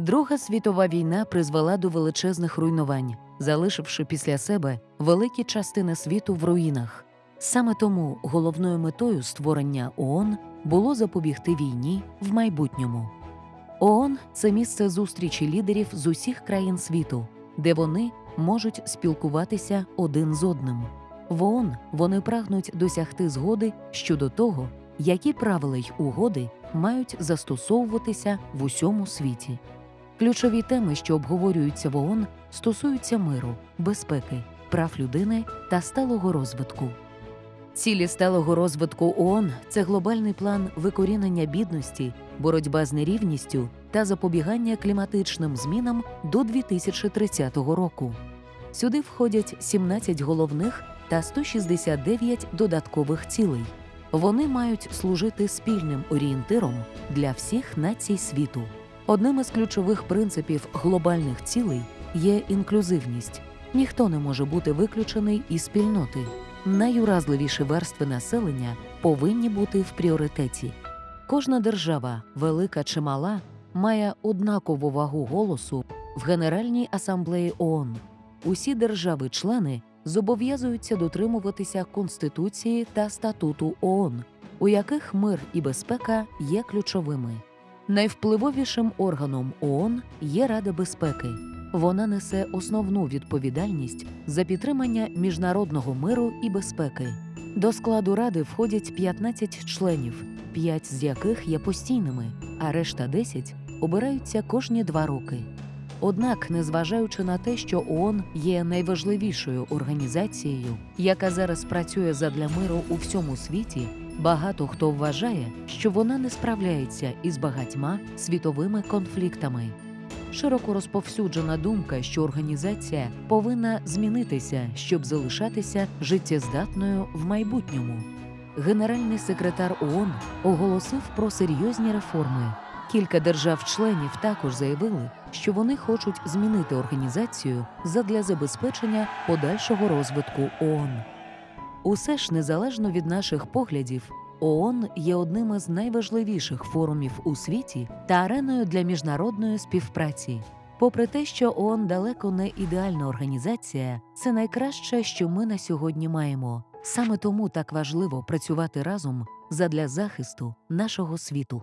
Друга світова війна призвела до величезних руйнувань, залишивши після себе великі частини світу в руїнах. Саме тому головною метою створення ООН було запобігти війні в майбутньому. ООН – це місце зустрічі лідерів з усіх країн світу, де вони можуть спілкуватися один з одним. В ООН вони прагнуть досягти згоди щодо того, які правила й угоди мають застосовуватися в усьому світі. Ключові теми, що обговорюються в ООН, стосуються миру, безпеки, прав людини та сталого розвитку. Цілі сталого розвитку ООН – це глобальний план викорінення бідності, боротьба з нерівністю та запобігання кліматичним змінам до 2030 року. Сюди входять 17 головних та 169 додаткових цілей. Вони мають служити спільним орієнтиром для всіх націй світу. Одним із ключових принципів глобальних цілей є інклюзивність. Ніхто не може бути виключений із спільноти. Найуразливіші верстви населення повинні бути в пріоритеті. Кожна держава, велика чи мала, має однакову вагу голосу в Генеральній асамблеї ООН. Усі держави-члени зобов'язуються дотримуватися Конституції та статуту ООН, у яких мир і безпека є ключовими. Найвпливовішим органом ООН є Рада безпеки. Вона несе основну відповідальність за підтримання міжнародного миру і безпеки. До складу ради входять 15 членів, 5 з яких є постійними, а решта 10 обираються кожні два роки. Однак, незважаючи на те, що ООН є найважливішою організацією, яка зараз працює задля миру у всьому світі, багато хто вважає, що вона не справляється із багатьма світовими конфліктами. Широко розповсюджена думка, що організація повинна змінитися, щоб залишатися життєздатною в майбутньому. Генеральний секретар ООН оголосив про серйозні реформи. Кілька держав-членів також заявили, що вони хочуть змінити організацію задля забезпечення подальшого розвитку ООН. Усе ж незалежно від наших поглядів, ООН є одним із найважливіших форумів у світі та ареною для міжнародної співпраці. Попри те, що ООН далеко не ідеальна організація, це найкраще, що ми на сьогодні маємо. Саме тому так важливо працювати разом задля захисту нашого світу.